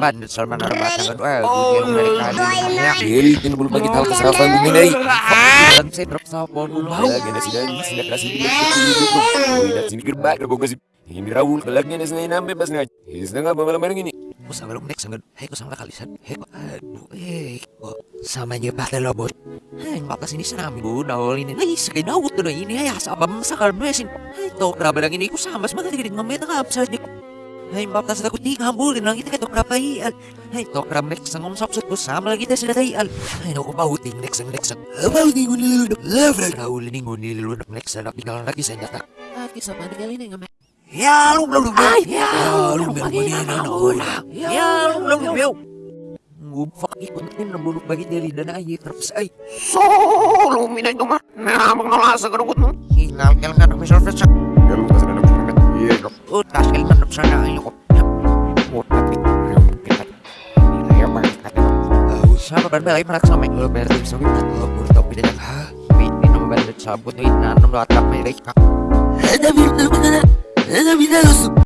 Bandit Salman Arbatan kan wah gue yang dari kali ya jadi ini belum bagi tahu kesalahan dari dan saya drop sapon bau. Lagi nasi dari sudah kasih dia itu tidak sini gerbak ada bogas ini. Raul kelaknya ini nampe pas ngaj setengah malam bareng ini? Aku sama lo nek? Sangat hei ko sama kalisan hei aduh eh kok sama aja bakal lobot hei makas ini senami bu daul ini. Hei sakay dawut tuh ini hei sabam sakal mesin hei to keraba lang ini ko sama semangat tigit ngameta ka sa Hai batas aku tiga bulin lang kita ketok rapaial. Hai tok ram nek sangom sapsut ko sama lagi kita sila tayal. Hai no ko bauting nek sang nek sang. Bauting ko nilulunok. Love Raul ni ko nilulunok nek sa nakikal lagi sa nyata. Aki sa panigal ini ngame. Ya lu belum belum. Ya lu belum belum Ya lu belum belum. Ngufak ikut tim nabulok bagi dari dana ayi terus ay. Solo minay ito nga. Namang nalasa ka mo. Hilal kel kan aku Sama kan belai merak sama sabut nanam lo atap mereka. Ada bintang ada bintang